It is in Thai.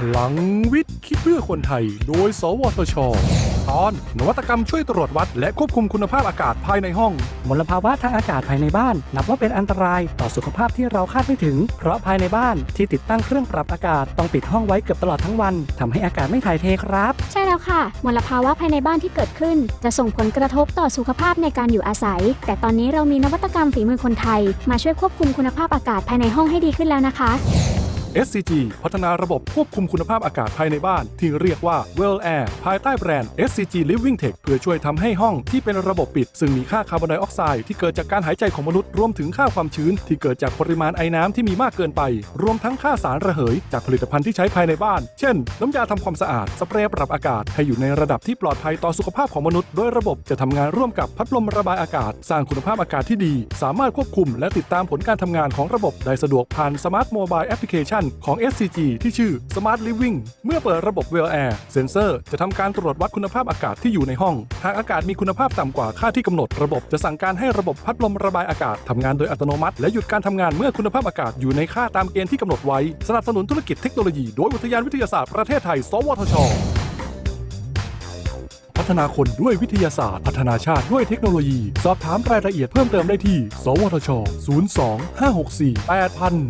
พลังวิทย์ คิดเพื่อคนไทย โดย สวทช ตอน นวัตกรรมช่วยตรวจวัด และควบคุมคุณภาพอากาศภายในห้อง มลภาวะทางอากาศภายในบ้าน นับว่าเป็นอันตรายต่อสุขภาพที่เราคาดไม่ถึง เพราะภายในบ้านที่ติดตั้งเครื่องปรับอากาศต้องปิดห้องไว้เกือบตลอดทั้งวันทำให้อากาศไม่ถ่ายเทครับ ใช่แล้วค่ะ มลภาวะภายในบ้านที่เกิดขึ้น จะส่งผลกระทบต่อสุขภาพในการอยู่อาศัย แต่ตอนนี้เรามีนวัตกรรมฝีมือคนไทย มาช่วยควบคุมคุณภาพอากาศภายในห้องให้ดีขึ้นแล้วนะคะ SCG พัฒนาระบบควบคุมคุณภาพอากาศภายในบ้าน ที่เรียกว่า Well Air ภายใต้แบรนด์ SCG Living Tech เพื่อช่วยทำให้ห้องที่เป็นระบบปิด ซึ่งมีค่าคาร์บอนไดออกไซด์ที่เกิดจากการหายใจของมนุษย์รวมถึงค่าความชื้น ที่เกิดจากปริมาณไอน้ำที่มีมากเกินไป รวมทั้งค่าสารระเหย จากผลิตภัณฑ์ที่ใช้ภายในบ้าน เช่น น้ำยาทำความสะอาดสเปรย์ปรับอากาศให้อยู่ในระดับที่ปลอดภัยต่อสุขภาพของมนุษย์โดยระบบจะทำงานร่วมกับพัดลมระบายอากาศ สร้างคุณภาพอากาศที่ดี สามารถควบคุม และติดตามผลการทำงานของระบบได้สะดวกผ่าน Smart Mobile ของ SCG ที่ชื่อ Smart Living เมื่อเปิดระบบ Well Air เซ็นเซอร์จะทำการตรวจวัดคุณภาพอากาศที่อยู่ในห้อง หากอากาศมีคุณภาพต่ำกว่าค่าที่กำหนด ระบบจะสั่งการให้ระบบพัดลมระบายอากาศทำงานโดยอัตโนมัติ และหยุดการทำงานเมื่อคุณภาพอากาศอยู่ในค่าตามเกณฑ์ที่กำหนดไว้ สนับสนุนธุรกิจเทคโนโลยีโดยอุทยานวิทยาศาสตร์ประเทศไทย สวทชพัฒนาคนด้วยวิทยาศาสตร์ พัฒนาชาติด้วยเทคโนโลยี สอบถามรายละเอียดเพิ่มเติมได้ที่ สวทช 02 564 8000